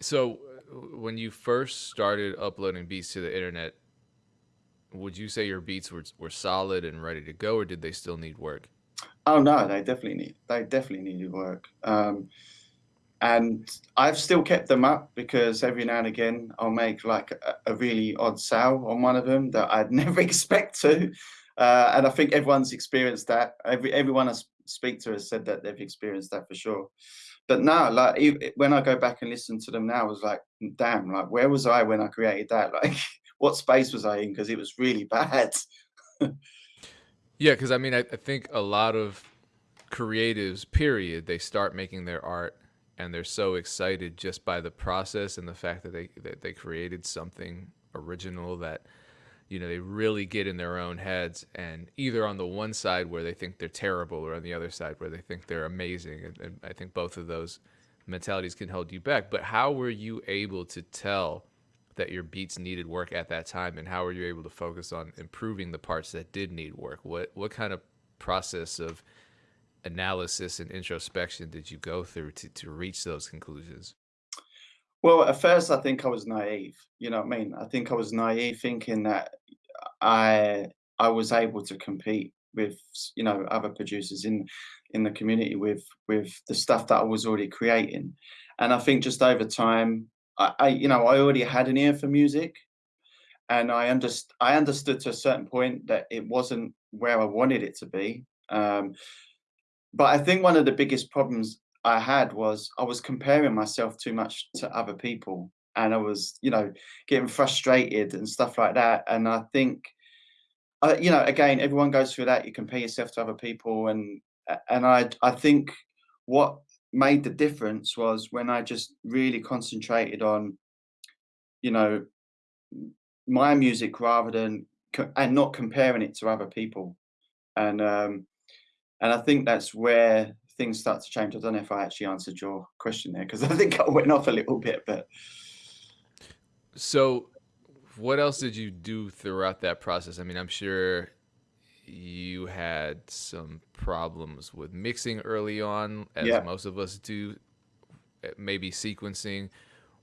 So, uh, when you first started uploading beats to the internet, would you say your beats were were solid and ready to go, or did they still need work? Oh no, they definitely need they definitely needed work. Um, and I've still kept them up because every now and again I'll make like a, a really odd sale on one of them that I'd never expect to. Uh, and I think everyone's experienced that. Every everyone I speak to has said that they've experienced that for sure. But now, like when I go back and listen to them now, I was like, damn, like where was I when I created that? Like, what space was I in? Because it was really bad. Yeah, because I mean, I, I think a lot of creatives, period, they start making their art and they're so excited just by the process and the fact that they that they created something original that you know they really get in their own heads and either on the one side where they think they're terrible or on the other side where they think they're amazing. And, and i think both of those mentalities can hold you back. But how were you able to tell that your beats needed work at that time? And how were you able to focus on improving the parts that did need work? What what kind of process of analysis and introspection did you go through to, to reach those conclusions? Well, at first I think I was naive. You know what I mean? I think I was naive thinking that I I was able to compete with you know other producers in in the community with with the stuff that I was already creating, and I think just over time, I, I you know I already had an ear for music, and I underst I understood to a certain point that it wasn't where I wanted it to be. Um, but I think one of the biggest problems I had was I was comparing myself too much to other people, and I was you know getting frustrated and stuff like that. And I think uh, you know, again, everyone goes through that. You compare yourself to other people, and and I I think what made the difference was when I just really concentrated on you know my music rather than and not comparing it to other people, and um and I think that's where things start to change. I don't know if I actually answered your question there because I think I went off a little bit, but so what else did you do throughout that process? I mean i'm sure you had some problems with mixing early on as yeah. most of us do eh, maybe sequencing.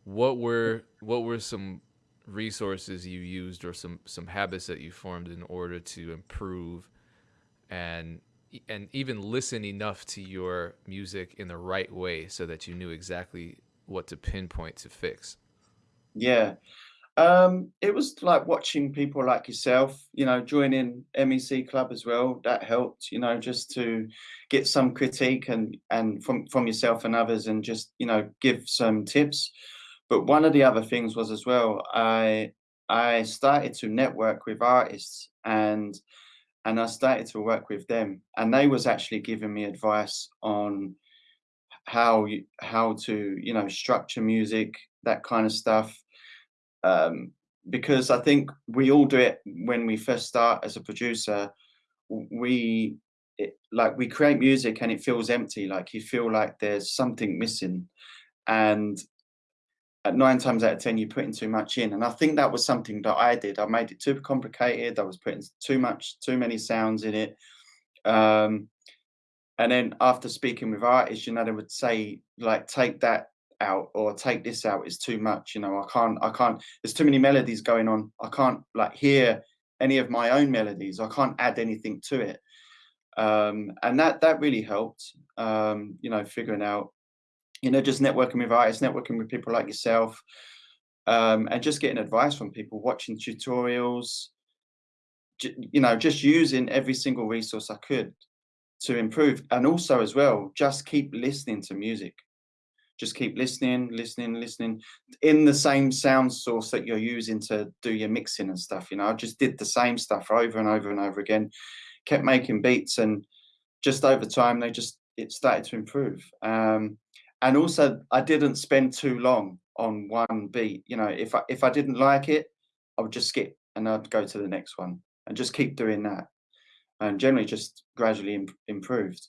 What were what were some resources you used or some some habits that you formed in order to improve and and even listen enough to your music in the right way so that you knew exactly what to pinpoint to fix Yeah. Um, it was like watching people like yourself, you know, joining MEC Club as well. That helped, you know, just to get some critique and and from from yourself and others, and just you know give some tips. But one of the other things was as well, I I started to network with artists and and I started to work with them, and they was actually giving me advice on how you how to you know structure music, that kind of stuff um, because I think we all do it when we first start as a producer. We it, like we create music and it feels empty, like you feel like there's something missing, and at nine times out of ten you're putting too much in. And I think that was something that I did. I made it too complicated. I was putting too much, too many sounds in it. Um, and then after speaking with artists, you know, they would say like, take that out or take this out is too much. You know, I can't, I can't. There's too many melodies going on. I can't like hear any of my own melodies. I can't add anything to it. Um, and that that really helped. Um, you know, figuring out, you know, just networking with artists, networking with people like yourself, um, and just getting advice from people, watching tutorials. You know, just using every single resource I could to improve and also as well just keep listening to music just keep listening listening listening in the same sound source that you're using to do your mixing and stuff you know? I just did the same stuff over and over and over again kept making beats and just over time they just it started to improve um and also i didn't spend too long on one beat you know? If i if i didn't like it i would just skip and i'd go to the next one and just keep doing that and generally just gradually im- improved